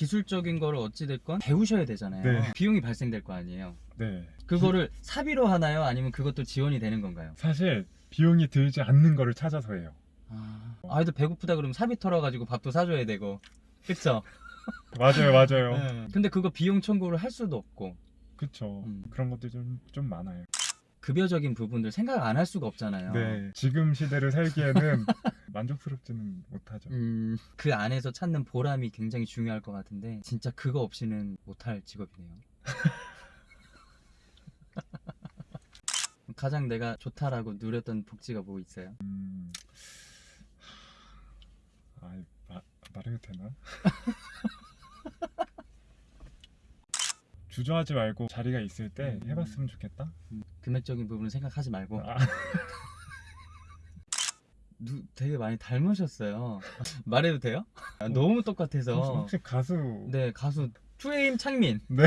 기술적인 거를 어찌됐건 배우셔야 되잖아요. 네. 비용이 발생될 거 아니에요. 네. 그거를 사비로 하나요? 아니면 그것도 지원이 되는 건가요? 사실 비용이 들지 않는 거를 찾아서 해요. 아, 아이도 배고프다 그러면 사비 털어가지고 밥도 사줘야 되고. 그쵸? 맞아요, 맞아요. 네. 근데 그거 비용 청구를 할 수도 없고. 그쵸. 음. 그런 것들이 좀, 좀 많아요. 급여적인 부분들 생각 안 할 수가 없잖아요. 네. 지금 시대를 살기에는 만족스럽지는 못하죠. 음, 그 안에서 찾는 보람이 굉장히 중요할 것 같은데 진짜 그거 없이는 못할 직업이네요. 가장 내가 좋다라고 누렸던 복지가 뭐 있어요? 음... 아, 마, 말해도 되나? 주저하지 말고 자리가 있을 때 음. 해봤으면 좋겠다. 음, 금액적인 부분은 생각하지 말고 아, 누, 되게 많이 닮으셨어요. 말해도 돼요? 아, 너무 혹시, 똑같아서. 혹시 가수? 네 가수 투에임 창민. 네.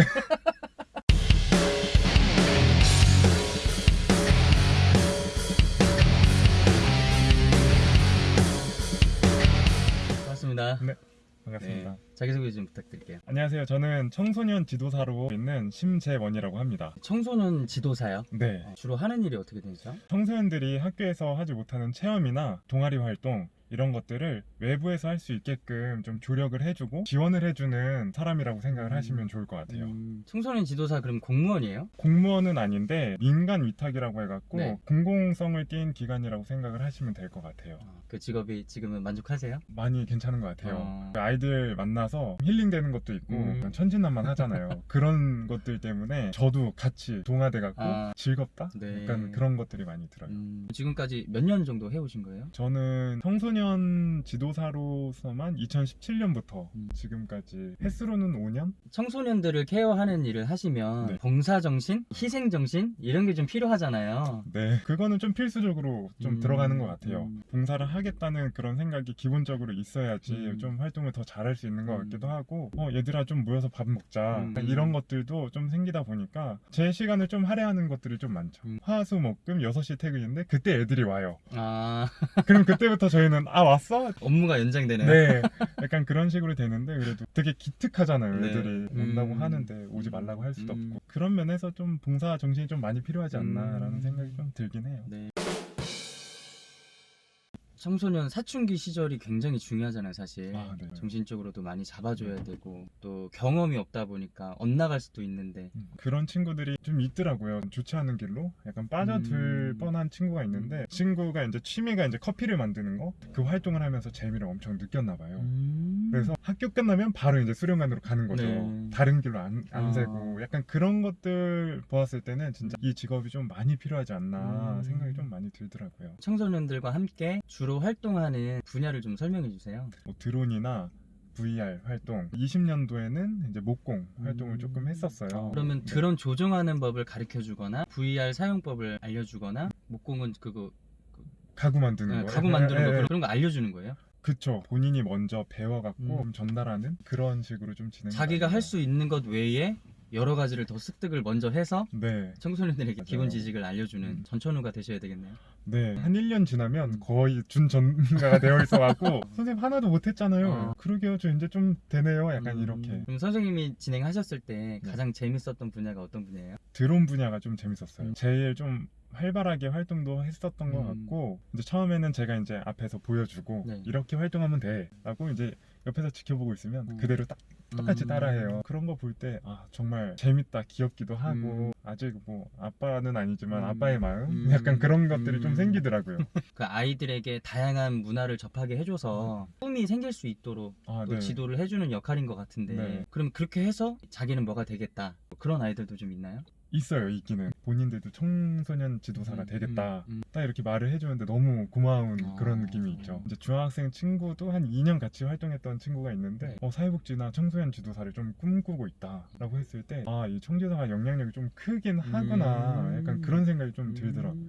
반갑습니다. 네. 반갑습니다. 네, 자기소개 좀 부탁드릴게요. 안녕하세요. 저는 청소년 지도사로 있는 심재원이라고 합니다. 청소년 지도사요? 네. 어, 주로 하는 일이 어떻게 되죠? 청소년들이 학교에서 하지 못하는 체험이나 동아리 활동 이런 것들을 외부에서 할 수 있게끔 좀 조력을 해주고 지원을 해주는 사람이라고 생각을 음. 하시면 좋을 것 같아요. 음, 청소년 지도사 그럼 공무원이에요? 공무원은 아닌데 민간 위탁이라고 해갖고 네. 공공성을 띈 기관이라고 생각을 하시면 될 것 같아요. 어, 그 직업이 지금은 만족하세요? 많이 괜찮은 것 같아요. 어. 그 아이들 만나서 힐링되는 것도 있고 음. 천진난만 하잖아요. 그런 것들 때문에 저도 같이 동화돼갖고 아. 즐겁다? 네. 약간 그런 것들이 많이 들어요. 음, 지금까지 몇 년 정도 해오신 거예요? 저는 청소년 지도사로서만 2017년부터 음. 지금까지 횟수로는 5년? 청소년들을 케어하는 일을 하시면 네. 봉사정신, 희생정신 이런 게 좀 필요하잖아요. 네, 그거는 좀 필수적으로 좀 음. 들어가는 것 같아요. 음. 봉사를 하겠다는 그런 생각이 기본적으로 있어야지 음. 좀 활동을 더 잘할 수 있는 것 음. 같기도 하고, 어, 얘들아 좀 모여서 밥 먹자. 음. 이런 것들도 좀 생기다 보니까 제 시간을 좀 할애하는 것들이 좀 많죠. 음. 화수 목금 6시 퇴근인데 그때 애들이 와요. 아, 그럼 그때부터 저희는 아 왔어? 업무가 연장되네요. 네, 약간 그런 식으로 되는데 그래도 되게 기특하잖아요. 네. 애들이 온다고 음. 하는데 오지 말라고 할 수도 음. 없고 그런 면에서 좀 봉사 정신이 좀 많이 필요하지 않나라는 음. 생각이 좀 들긴 해요. 네. 청소년 사춘기 시절이 굉장히 중요하잖아요, 사실. 아, 네. 정신적으로도 많이 잡아줘야 되고 또 경험이 없다 보니까 엇나갈 수도 있는데 음, 그런 친구들이 좀 있더라고요. 좋지 않은 길로 약간 빠져들 음. 뻔한 친구가 있는데 친구가 이제 취미가 이제 커피를 만드는 거 그 활동을 하면서 재미를 엄청 느꼈나 봐요. 음. 그래서 학교 끝나면 바로 이제 수련관으로 가는 거죠. 네. 다른 길로 안, 안 아. 세고 약간 그런 것들 보았을 때는 진짜 이 직업이 좀 많이 필요하지 않나 음. 생각이 좀 많이 들더라고요. 청소년들과 함께 주로 활동하는 분야를 좀 설명해 주세요. 뭐 드론이나 VR 활동 20년도에는 이제 목공 활동을 음. 조금 했었어요. 그러면 네. 드론 조종하는 법을 가르쳐 주거나 VR 사용법을 알려주거나 목공은 그거 가구 만드는 네, 거 가구 만드는 예, 거 예, 예. 그런 거 알려주는 거예요? 그쵸 본인이 먼저 배워갖고 음. 좀 전달하는 그런 식으로 좀 진행 자기가 할 수 있는 것 외에 여러 가지를 더 습득을 먼저 해서 네, 청소년들에게 맞아요. 기본 지식을 알려주는 음. 전천후가 되셔야 되겠네요. 네. 한 1년 지나면 음. 거의 준 전가가 되어 있어 갖고 선생님 하나도 못 했잖아요 어. 그러게요 저 이제 좀 되네요 약간 음, 이렇게 그럼 선생님이 진행하셨을 때 네. 가장 재밌었던 분야가 어떤 분야예요? 드론 분야가 좀 재밌었어요 음. 제일 좀 활발하게 활동도 했었던 것 음. 같고 이제 처음에는 제가 이제 앞에서 보여주고 네. 이렇게 활동하면 돼 라고 이제 옆에서 지켜보고 있으면 음. 그대로 딱 똑같이 음. 따라해요. 그런 거 볼 때 아 정말 재밌다, 귀엽기도 하고 음. 아직 뭐 아빠는 아니지만 음. 아빠의 마음 음. 약간 그런 것들이 좀 음. 생기더라고요. 그 아이들에게 다양한 문화를 접하게 해줘서 꿈이 생길 수 있도록 아, 또 네. 지도를 해주는 역할인 것 같은데 네. 그럼 그렇게 해서 자기는 뭐가 되겠다 그런 아이들도 좀 있나요? 있어요, 있기는. 본인들도 청소년 지도사가 음, 되겠다. 음, 음. 딱 이렇게 말을 해주는데 너무 고마운 아. 그런 느낌이 있죠. 이제 중학생 친구도 한 2년 같이 활동했던 친구가 있는데 네. 어, 사회복지나 청소년 지도사를 좀 꿈꾸고 있다 라고 했을 때 아, 이 청지도사가 영향력이 좀 크긴 하구나. 음. 약간 그런 생각이 좀 들더라고요.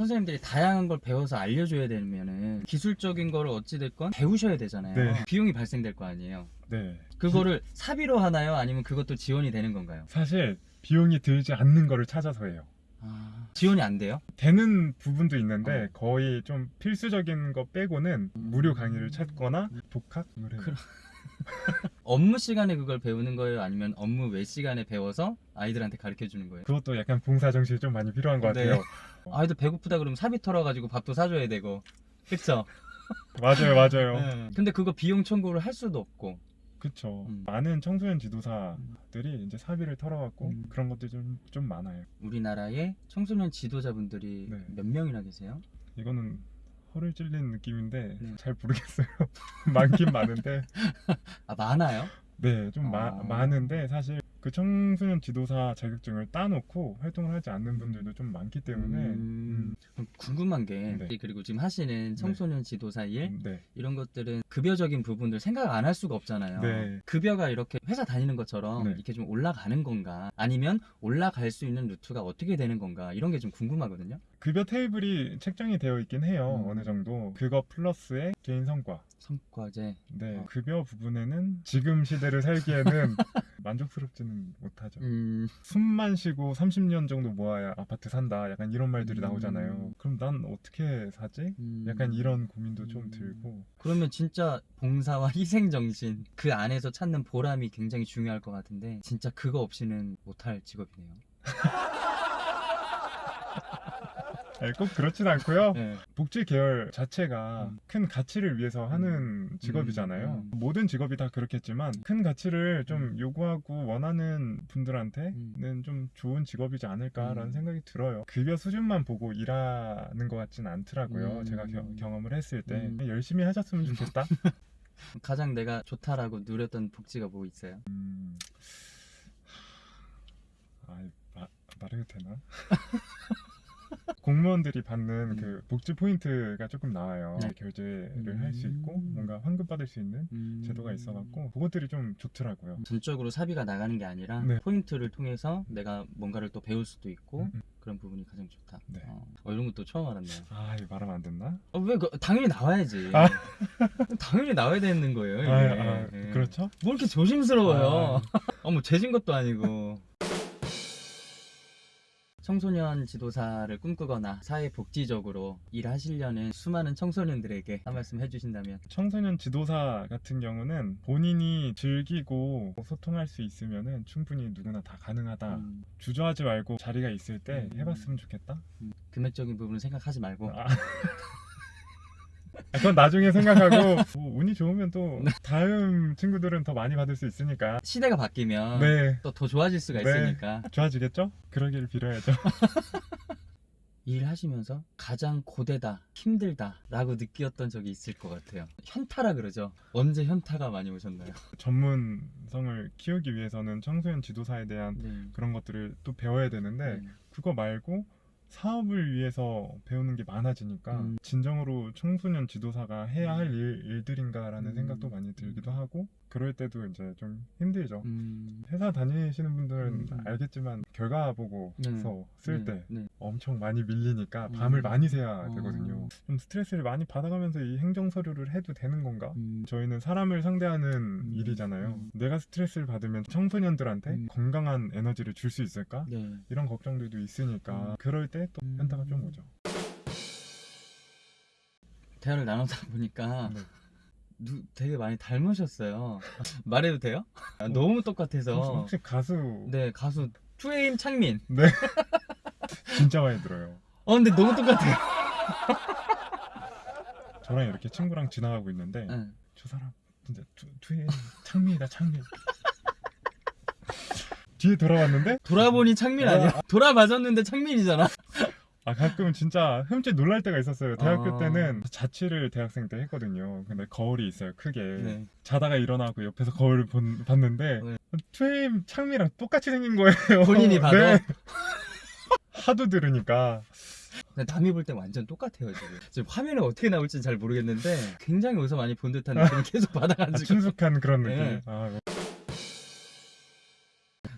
음. 선생님들이 다양한 걸 배워서 알려줘야 되면은 기술적인 거를 어찌됐건 배우셔야 되잖아요. 네. 비용이 발생될 거 아니에요. 네. 그거를 사비로 하나요? 아니면 그것도 지원이 되는 건가요? 사실 비용이 들지 않는 거를 찾아서 해요. 아, 지원이 안 돼요? 되는 부분도 있는데 어. 거의 좀 필수적인 거 빼고는 음. 무료 강의를 찾거나 독학. 그럼- 업무 시간에 그걸 배우는 거예요? 아니면 업무 외 시간에 배워서 아이들한테 가르쳐 주는 거예요? 그것도 약간 봉사 정신이 좀 많이 필요한 것 네. 같아요. 아이들 배고프다 그러면 사비 털어가지고 밥도 사줘야 되고 그쵸? 맞아요, 맞아요. 네. 근데 그거 비용 청구를 할 수도 없고 그쵸. 음. 많은 청소년 지도사들이 이제 사비를 털어갖고 음. 그런 것들이 좀, 좀 많아요. 우리나라에 청소년 지도자분들이 네. 몇 명이나 계세요? 이거는 허를 찔린 느낌인데 네. 잘 모르겠어요. 많긴 많은데 아 많아요? 네, 좀 마- 아. 많은데 사실 그 청소년 지도사 자격증을 따놓고 활동을 하지 않는 분들도 좀 많기 때문에 음, 그럼 궁금한 게 네. 그리고 지금 하시는 청소년 지도사 일 음, 네, 이런 것들은 급여적인 부분들 생각 안 할 수가 없잖아요. 네. 급여가 이렇게 회사 다니는 것처럼 네. 이렇게 좀 올라가는 건가? 아니면 올라갈 수 있는 루트가 어떻게 되는 건가? 이런 게 좀 궁금하거든요. 급여 테이블이 책정이 되어 있긴 해요. 음. 어느 정도 그거 플러스의 개인 성과. 성과제. 네, 어. 급여 부분에는 지금 시대를 살기에는 만족스럽지는 못하죠. 음, 숨만 쉬고 30년 정도 모아야 아파트 산다. 약간 이런 말들이 음. 나오잖아요. 그럼 난 어떻게 사지? 음. 약간 이런 고민도 좀 음. 들고. 그러면 진짜 봉사와 희생 정신 그 안에서 찾는 보람이 굉장히 중요할 것 같은데 진짜 그거 없이는 못할 직업이네요. 아니, 꼭 그렇진 않고요. 네. 복지 계열 자체가 음. 큰 가치를 위해서 하는 직업이잖아요. 음. 모든 직업이 다 그렇겠지만 큰 가치를 좀 음. 요구하고 원하는 분들한테는 음. 좀 좋은 직업이지 않을까라는 음. 생각이 들어요. 급여 수준만 보고 일하는 것 같진 않더라고요. 음. 제가 겨- 경험을 했을 때 음. 열심히 하셨으면 좋겠다. 가장 내가 좋다라고 누렸던 복지가 뭐 있어요? 음. 아, 마, 말해도 되나? 공무원들이 받는 음. 그 복지 포인트가 조금 나와요. 네. 결제를 할수 있고 음. 뭔가 환급 받을 수 있는 음. 제도가 있어갖고 그것들이 좀 좋더라고요. 전적으로 사비가 나가는 게 아니라 네. 포인트를 통해서 내가 뭔가를 또 배울 수도 있고 음, 음. 그런 부분이 가장 좋다. 네. 어, 어, 이런 것도 처음 알았네요. 아, 이거 말하면 안 됐나? 어, 왜 그, 당연히 나와야지. 아. 당연히 나와야 되는 거예요. 아, 아, 예. 그렇죠? 뭐 이렇게 조심스러워요. 아. 어머 죄진 것도 아니고. 청소년 지도사를 꿈꾸거나 사회복지적으로 일하시려는 수많은 청소년들에게 한 말씀 해주신다면 청소년 지도사 같은 경우는 본인이 즐기고 소통할 수 있으면은 충분히 누구나 다 가능하다. 음, 주저하지 말고 자리가 있을 때 음. 해봤으면 좋겠다. 음, 금액적인 부분은 생각하지 말고 아. 아, 그건 나중에 생각하고 뭐 운이 좋으면 또 다음 친구들은 더 많이 받을 수 있으니까 시대가 바뀌면 네 또 더 좋아질 수가 네. 있으니까 좋아지겠죠? 그러기를 빌어야죠. 일하시면서 가장 고되다, 힘들다 라고 느꼈던 적이 있을 것 같아요. 현타라 그러죠. 언제 현타가 많이 오셨나요? 전문성을 키우기 위해서는 청소년 지도사에 대한 네. 그런 것들을 또 배워야 되는데 네. 그거 말고 사업을 위해서 배우는 게 많아지니까 음. 진정으로 청소년 지도사가 해야 할 일, 일들인가라는 음. 생각도 많이 들기도 하고 그럴 때도 이제 좀 힘들죠. 음, 회사 다니시는 분들은 음. 알겠지만 결과 보고서 네. 쓸 네, 때 네. 엄청 많이 밀리니까 밤을 음. 많이 새야 어. 되거든요. 좀 스트레스를 많이 받아가면서 이 행정 서류를 해도 되는 건가? 음, 저희는 사람을 상대하는 음. 일이잖아요. 음. 내가 스트레스를 받으면 청소년들한테 음. 건강한 에너지를 줄 수 있을까? 네. 이런 걱정들도 있으니까 음. 그럴 때또 음. 현타가 좀 오죠. 대화를 나누다 보니까 네. 누, 되게 많이 닮으셨어요. 말해도 돼요? 아, 너무 혹시, 똑같아서. 혹시 가수 네, 가수 투에임 창민. 진짜 많이 들어요. 어, 근데 너무 똑같아요. 저랑 이렇게 친구랑 지나가고 있는데 네. 저 사람 진짜 투, 투의 창민이다 창민. 뒤에 돌아왔는데 돌아보니 창민 아니야? 돌아봤는데 창민이잖아. 아 가끔 진짜 흠칫 놀랄 때가 있었어요. 대학교 아. 때는 자취를 대학생 때 했거든요. 근데 거울이 있어요 크게. 네. 자다가 일어나고 옆에서 거울을 본, 봤는데 네. 2AM 창민이랑 똑같이 생긴 거예요. 본인이 봐도? 네. 하도 들으니까 근데 남이 볼 때 완전 똑같아요 지금. 지금 화면에 어떻게 나올지 잘 모르겠는데 굉장히 어디서 많이 본 듯한 느낌을 계속 아, 받아가지고. 친숙한 그런 느낌. 네. 아,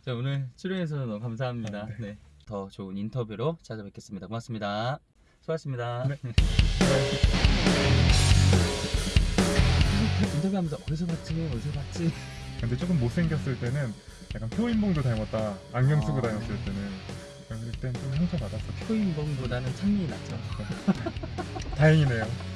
자 오늘 출연해주셔서 너무 감사합니다. 아, 네. 네. 더 좋은 인터뷰로 찾아뵙겠습니다. 고맙습니다. 수고하셨습니다. 네. 인터뷰하면서 어디서 봤지? 어디서 봤지? 근데 조금 못생겼을 때는 약간 표인봉도 닮았다. 안경 쓰고 아. 다녔을 때는 그때는 좀 상처 받았었죠. 초인봉보다는 찬민이 낫죠. 다행이네요.